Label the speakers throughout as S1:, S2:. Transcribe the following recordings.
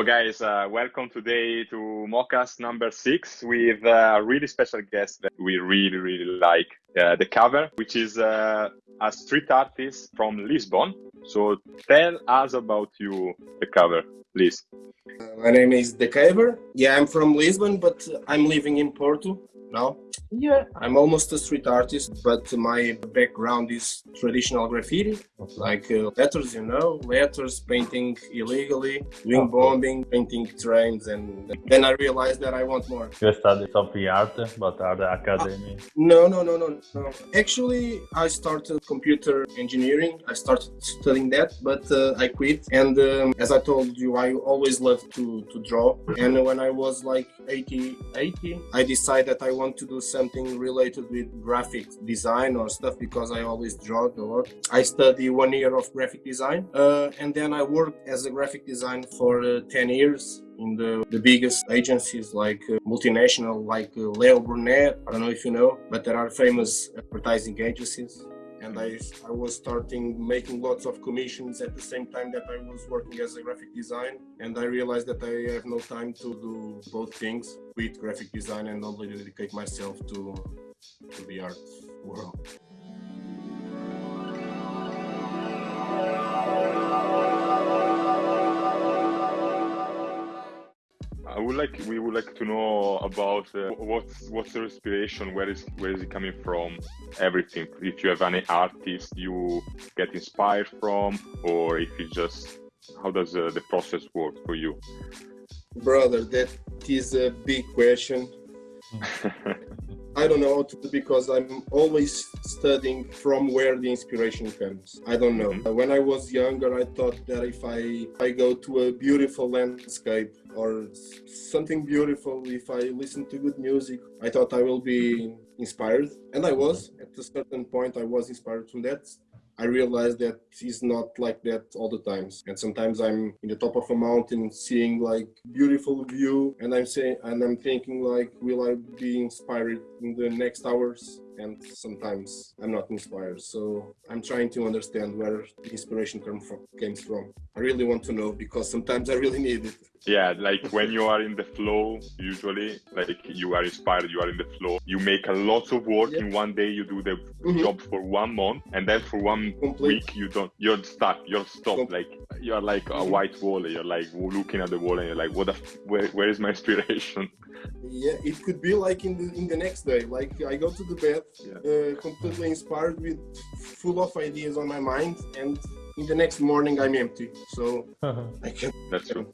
S1: So, guys, uh, welcome today to Mockcast number six with a really special guest that we really, really like. Uh, the cover, which is uh, a street artist from Lisbon. So, tell us about you, the cover, please.
S2: Uh, my name is The Cover. Yeah, I'm from Lisbon, but I'm living in Porto now. Yeah, I'm almost a street artist, but my background is traditional graffiti, like uh, letters, you know, letters, painting illegally, doing bombing, painting trains, and then I realized that I want more.
S3: You studied something art, but at the academy?
S2: Uh, no, no, no, no, no. Actually, I started computer engineering. I started studying that, but uh, I quit. And um, as I told you, I always loved to, to draw. And when I was like 80, 80, I decided that I want to do something related with graphic design or stuff because I always draw a lot. I study one year of graphic design uh, and then I worked as a graphic design for uh, 10 years in the, the biggest agencies like uh, multinational like uh, Leo Burnett. I don't know if you know, but there are famous advertising agencies and mm-hmm. I, I was starting making lots of commissions at the same time that I was working as a graphic design and I realized that I have no time to do both things with graphic design and only dedicate myself to, to the art world.
S1: Like we would like to know about uh, what's what's the inspiration, where is where is it coming from, everything. If you have any artist you get inspired from, or if you just how does uh, the process work for you?
S2: Brother, that is a big question. I don't know because I'm always studying from where the inspiration comes. I don't know. Mm-hmm. When I was younger, I thought that if I, I go to a beautiful landscape or something beautiful, if I listen to good music, I thought I will be inspired. And I was. At a certain point, I was inspired from that. I realized that it's not like that all the times. And sometimes I'm in the top of a mountain seeing like beautiful view and I'm saying and I'm thinking like will I be inspired in the next hours? And sometimes I'm not inspired. So I'm trying to understand where the inspiration came from comes from. I really want to know because sometimes I really need it
S1: yeah like when you are in the flow usually like you are inspired you are in the flow you make a lot of work yeah. in one day you do the mm-hmm. job for one month and then for one Complete. week you don't you're stuck you're stopped like you're like a mm-hmm. white wall you're like looking at the wall and you're like what the where, where is my inspiration
S2: yeah it could be like in the in the next day. Like i go to the bed yeah. uh, completely inspired with full of ideas on my mind and in the next morning i'm empty. So i
S1: can that's true.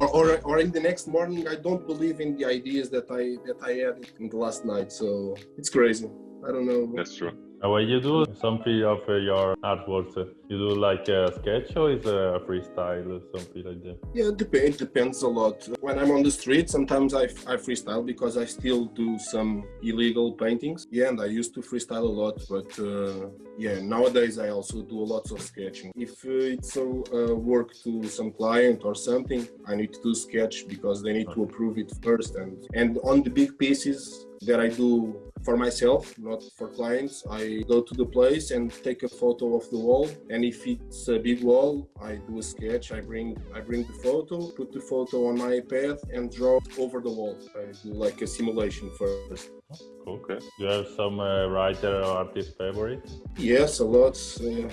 S2: Or, or, or in the next morning i don't believe in the ideas that i that i had in the last night. So it's crazy. I don't know.
S1: That's true
S3: when you do something of uh, your artworks? you do like a sketch or is a freestyle or something like that?
S2: Yeah, it, dep- it depends a lot. When I'm on the street, sometimes I, I freestyle because I still do some illegal paintings. Yeah, and I used to freestyle a lot, but uh, yeah, nowadays I also do a lots of sketching. If uh, it's a uh, work to some client or something, I need to do sketch because they need to approve it first. And, and on the big pieces, that I do for myself, not for clients. I go to the place and take a photo of the wall, and if it's a big wall, I do a sketch. I bring I bring the photo, put the photo on my iPad, and draw over the wall. I do like a simulation first.
S3: Okay. Do you have some uh, writer or artist favorite?
S2: Yes, a lot. Uh,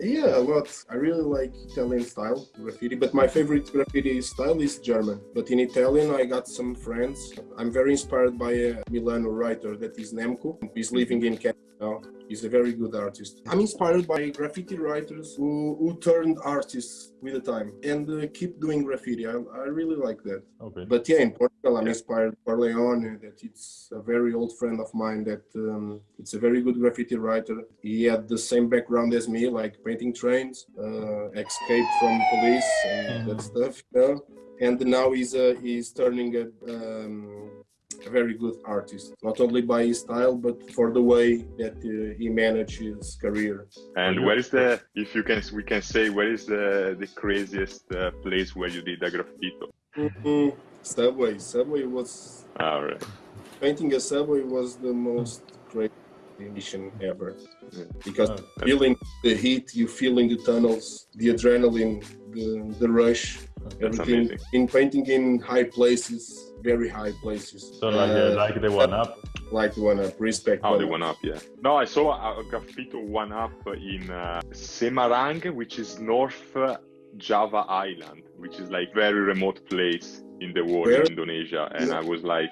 S2: yeah, a lot. I really like Italian style graffiti, but my favorite graffiti style is German. But in Italian, I got some friends. I'm very inspired by a Milano writer that is Nemco. He's living in Canada now. He's a very good artist. I'm inspired by graffiti writers who, who turned artists with the time and uh, keep doing graffiti. I, I really like that. Okay. But yeah, in Portugal, I'm inspired by Leone, that it's a very old friend of mine that um, it's a very good graffiti writer. He had the same background as me, like painting trains, uh, escape from police and mm. that stuff. You know? And now he's uh, he's turning a um, a very good artist, not only by his style, but for the way that uh, he managed his career.
S1: And where is the, if you can, we can say, where is the the craziest uh, place where you did a graffito?
S2: Mm-hmm. Subway. Subway was.
S1: All right.
S2: Painting a subway was the most crazy mission ever because oh, feeling the heat you feel in the tunnels the adrenaline the, the rush Everything
S1: amazing.
S2: in painting in high places, very high places.
S3: So like uh, like the one up.
S2: like one up, respect. How
S1: the
S2: up.
S1: one up, yeah. No, I saw a, a graffiti one up in uh, Semarang, which is North uh, Java Island, which is like very remote place in the world
S2: Where?
S1: in Indonesia. And
S2: Yeah.
S1: I was like,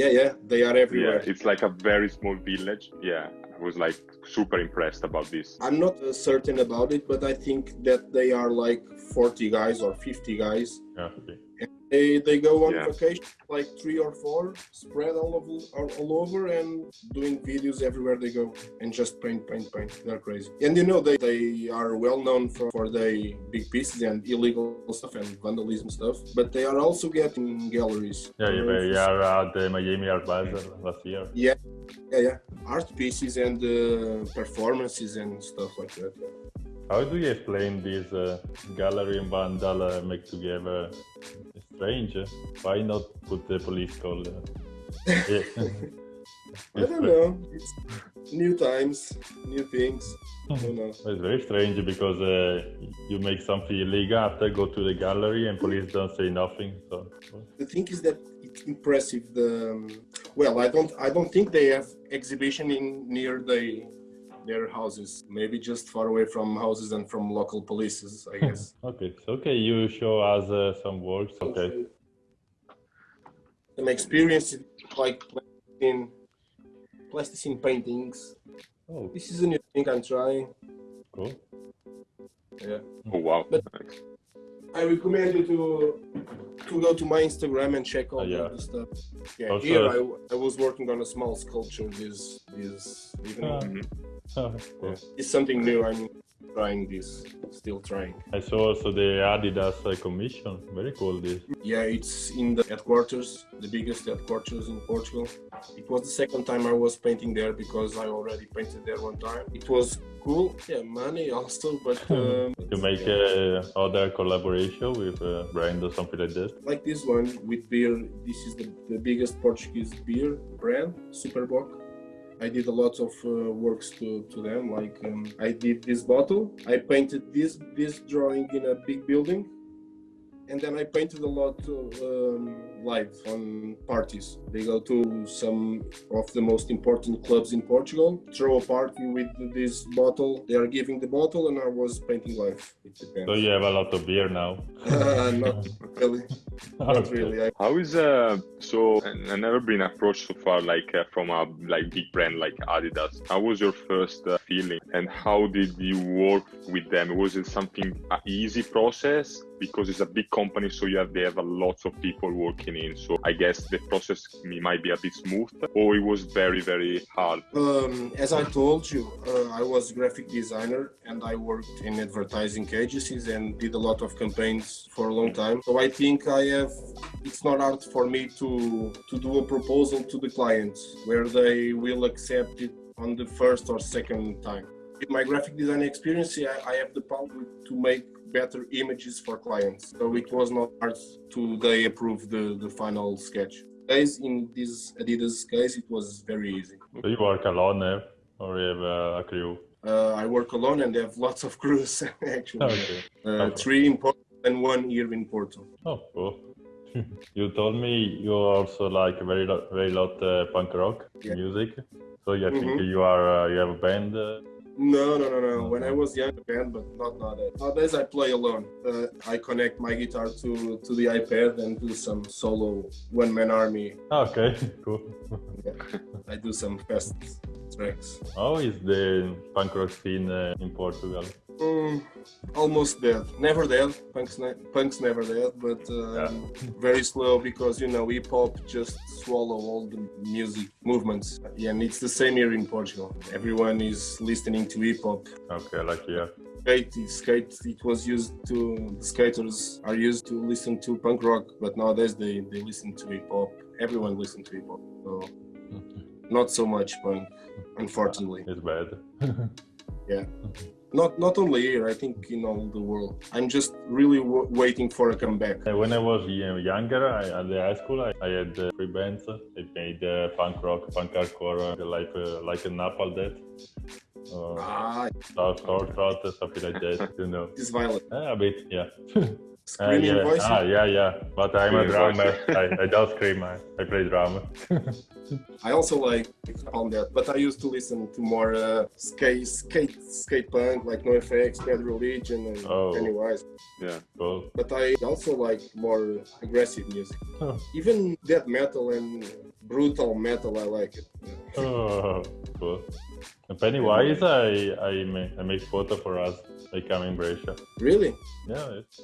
S2: Yeah, yeah, they are everywhere.
S1: yeah,
S2: everywhere.
S1: it's like a very small village. Yeah, I was like super impressed about this.
S2: I'm not uh, certain about it, but I think that they are like 40 guys or 50 guys.
S3: Yeah, okay.
S2: They, they go on
S1: Yeah.
S2: vacation, like three or four, spread all over, all, all over and doing videos everywhere they go and just paint, paint, paint. They're crazy. And you know, they, they are well known for, for their big pieces and illegal stuff and vandalism stuff, but they are also getting galleries.
S3: Yeah, you, you are at the Miami Art Basel last year.
S2: Yeah, yeah, yeah. art pieces and uh, performances and stuff like that. yeah.
S3: How do you explain this uh, gallery and vandal uh, make together? Strange. eh? Why not put the police call? Uh, yeah.
S2: I don't know. It's new times, new things. I don't know.
S3: It's very strange because uh, you make something illegal after go to the gallery and police don't say nothing. So
S2: The thing is that it's impressive. The um, well, I don't, I don't think they have exhibition in near the their houses. Maybe just far away from houses and from local polices. I guess.
S3: okay, so okay, you show us uh, some works. Okay,
S2: Some experience like in plasticine paintings.
S3: oh,
S2: This is a new thing I'm trying.
S3: cool.
S2: Yeah.
S1: Oh, wow.
S2: But- I recommend you to to go to my Instagram and check all
S3: Oh, yeah.
S2: the, the stuff. Yeah,
S3: Also-
S2: here I, I was working on a small sculpture this this evening.
S3: Cool.
S2: It's something new. I'm trying this, still trying.
S3: I saw also the Adidas uh, commission. Very cool. This.
S2: Yeah, it's in the headquarters, the biggest headquarters in Portugal. It was the second time I was painting there because I already painted there one time. It was cool. Yeah, money also, but um,
S3: You make
S2: yeah.
S3: uh, other collaboration with a brand or something like that.
S2: like this one with beer. This is the, the biggest Portuguese beer brand, Super Bock. I did a lot of uh, works to, to them. Like um, I did this bottle. I painted this this drawing in a big building, and then I painted a lot of, um, live on parties. They go to some of the most important clubs in Portugal, throw a party with this bottle. They are giving the bottle, and I was painting live.
S3: So you have a lot of beer now.
S2: Uh, not really. Not
S3: Okay.
S2: really. I,
S1: How is uh so I- never been approached so far like uh, from a like big brand like Adidas. How was your first uh, feeling and how did you work with them? Was it something a easy process because it's a big company so you have they have a lot of people working in so I guess the process might be a bit smooth or it was very very hard.
S2: Um, as I told you, uh, I was graphic designer and I worked in advertising agencies and did a lot of campaigns for a long time. So I think I have. It's not hard for me to to do a proposal to the clients where they will accept it on the first or second time. With my graphic design experience, I, I have the power to make better images for clients. So it was not hard to they approve the the final sketch. Guys, in this Adidas case, it was very easy.
S3: So you work alone eh? or you have uh, a crew?
S2: Uh, I work alone and have lots of crews actually.
S3: Okay.
S2: Uh,
S3: Okay.
S2: three in Porto and one here in Porto.
S3: Oh, cool. you told me you also like very lot, very lot uh, punk rock
S2: Yeah.
S3: music. So you think
S2: Mhm.
S3: you are uh, you have a band?
S2: No, no, no, no. When I was young, band, but not nowadays. Nowadays, I play alone. Uh, I connect my guitar to to the iPad and do some solo one man army.
S3: okay, cool.
S2: I do some fast tracks.
S3: How is the punk rock scene uh, in Portugal?
S2: Mm, almost dead. Never dead. Punk's, ne- punk's never dead, but um,
S3: Yeah.
S2: very slow because you know hip hop just swallow all the music movements. Yeah, and it's the same here in Portugal. Everyone is listening to hip hop.
S3: Okay, like yeah.
S2: Skate, skate. It was used to the skaters are used to listen to punk rock, but nowadays they they listen to hip hop. Everyone listens to hip hop, so not so much punk, unfortunately.
S3: It's bad.
S2: Not not only here, I think in all the world. I'm just really waiting for a comeback.
S3: Uh, When I was younger, I, at the high school, I, I had uh, three bands. I made uh, punk rock, punk hardcore, uh, like uh, like a Napalm Death, uh,
S2: Ah,
S3: Star Star Trot, something like that. You know,
S2: it's violent.
S3: Uh, a bit, yeah.
S2: screaming
S3: yeah.
S2: voices.
S3: Ah, yeah, yeah. But I'm a
S1: Screaming
S3: drummer. I, I don't scream. I, I play drama.
S2: I also like on that, but I used to listen to more uh, skate, skate, skate punk like NoFX, Bad Religion, and
S3: Oh.
S2: Pennywise.
S1: Yeah.
S3: cool.
S2: But I also like more aggressive music.
S3: Oh.
S2: Even death metal and brutal metal, I like it.
S3: Oh, cool. Pennywise, I I make, I make photo for us. I come in Brescia.
S2: Really?
S3: Yeah, it's,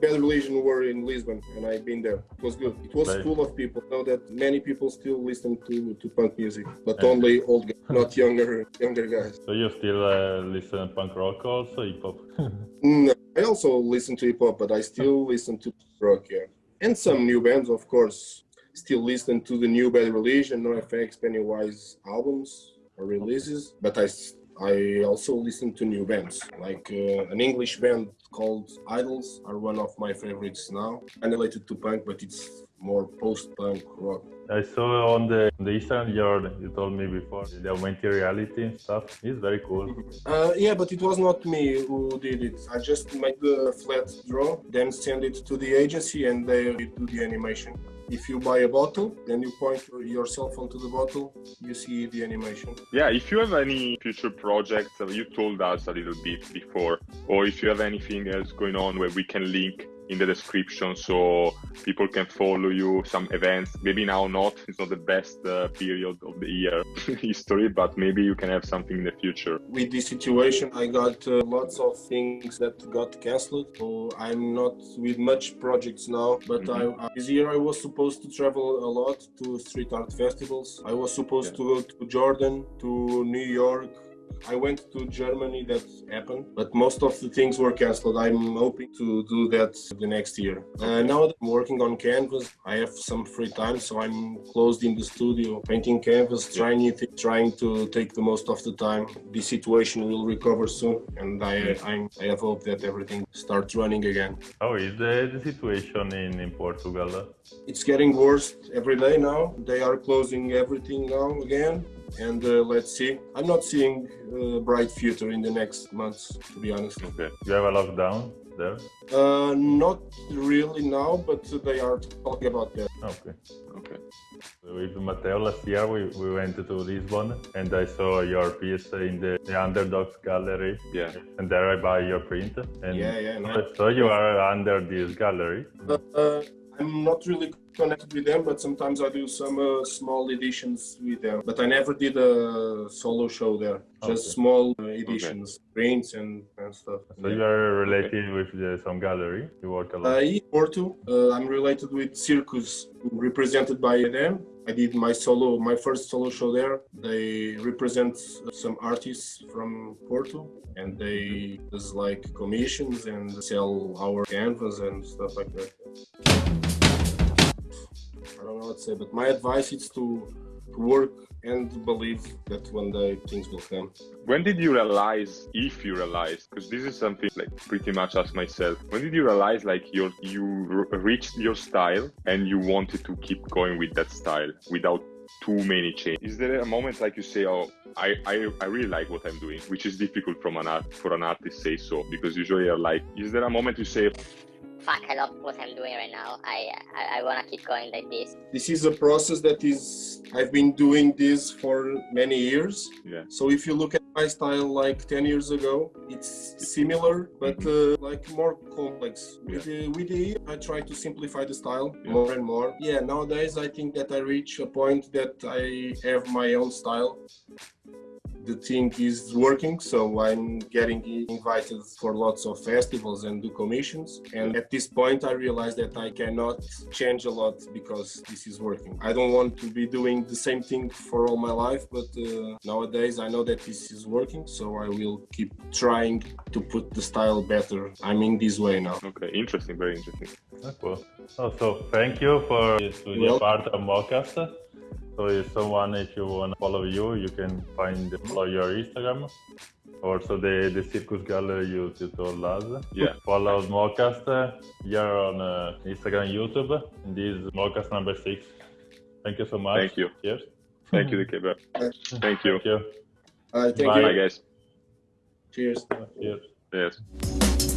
S2: Bad Religion were in Lisbon, and I've been there. It was good. It was full of people. Know that many people still listen to, to punk music, but
S3: Yeah.
S2: only old guys, not younger younger guys.
S3: so you still uh, listen punk rock also, hip hop?
S2: No, I also listen to hip hop, but I still listen to rock, yeah, and some new bands, of course. Still listen to the new Bad Religion, NoFX, Pennywise albums releases, but I I also listen to new bands, like uh, an English band called IDLES are one of my favorites now. Unrelated to punk, but it's more post-punk rock.
S3: I saw on the on the Instagram your you told me before the augmented reality and stuff. It's very cool.
S2: Uh, yeah, but it was not me who did it. I just made the flat draw, then send it to the agency, and they do the animation. If you buy a bottle, then you point your cell phone to the bottle, you see the animation.
S1: Yeah, if you have any future projects, you told us a little bit before, or if you have anything else going on where we can link in the description so people can follow you, some events. Maybe now not, it's not the best uh, period of the year history, but maybe you can have something in the future.
S2: With this situation, I got uh, lots of things that got cancelled, so I'm not with much projects now. But
S1: Mhm.
S2: I, this year I was supposed to travel a lot to street art festivals. I was supposed
S1: Yeah.
S2: to go to Jordan, to New York. I went to Germany, that happened, but most of the things were cancelled. I'm hoping to do that the next year. Uh, now I'm working on canvas, I have some free time, so I'm closed in the studio, painting canvas, trying things, trying to take the most of the time. The situation will recover soon, and I, I'm, I have hope that everything starts running again.
S3: How is the, the situation in, in Portugal?
S2: It's getting worse every day now. They are closing everything now again. And uh, let's see. I'm not seeing a bright future in the next months, to be honest.
S1: Okay.
S3: You have a lockdown there?
S2: Uh, not really now, but they are talking about that.
S3: Okay.
S1: Okay.
S3: With Matteo last year, we, we went to Lisbon and I saw your piece in the, the Underdogs Gallery.
S1: Yeah.
S3: And there I buy your print. And
S2: Yeah, yeah, nice.
S3: So you are under this gallery.
S2: Uh, I'm not really connected with them, but sometimes I do some uh, small editions with them. But I never did a solo show there, just
S3: Okay.
S2: small uh, editions, prints and, and stuff.
S3: So you are related with the, some gallery. You work a
S2: Uh,
S3: lot.
S2: in Porto, uh, I'm related with Circus, represented by them. I did my solo, my first solo show there. They represent some artists from Porto, and they does like commissions and sell our canvas and stuff like that. I don't know what to say, but my advice is to, work and believe that one day things will come.
S1: When did you realize, if you realized, because this is something like pretty much ask myself, when did you realize like your you reached your style and you wanted to keep going with that style without too many changes? Is there a moment like you say, oh, I, I, I really like what I'm doing, which is difficult from an art for an artist to say so because usually you're like, is there a moment you say,
S4: fuck, I love what I'm doing right now. I I, I want to keep going like this.
S2: This is a process that is, I've been doing this for many years.
S1: yeah,
S2: So if you look at my style like 10 years ago, it's similar, but uh, like more complex. With, the, with the year, I try to simplify the style
S1: Yeah.
S2: more and more. Yeah, nowadays I think that I reach a point that I have my own style. The thing is working, so I'm getting invited for lots of festivals and do commissions. And at this point, I realize that I cannot change a lot because this is working. I don't want to be doing the same thing for all my life, but uh, nowadays I know that this is working, so I will keep trying to put the style better. I'm in this way now.
S1: okay, interesting, very interesting.
S3: Ah, cool. Oh, so thank you for to be
S2: Well-
S3: part of Mocast. So if someone, if you want to follow you, you can find follow your Instagram. Also the, the Circus Gallery you, you told us.
S1: Yeah.
S3: Follow Mocast here on uh, Instagram, YouTube. And this is Mocast number six. Thank you so much.
S1: Thank you.
S3: Cheers.
S1: Thank you, Dikebe. Thank you.
S3: Thank you.
S2: Uh, thank
S3: Bye.
S1: Bye, guys.
S2: Cheers.
S3: Cheers.
S1: Yes.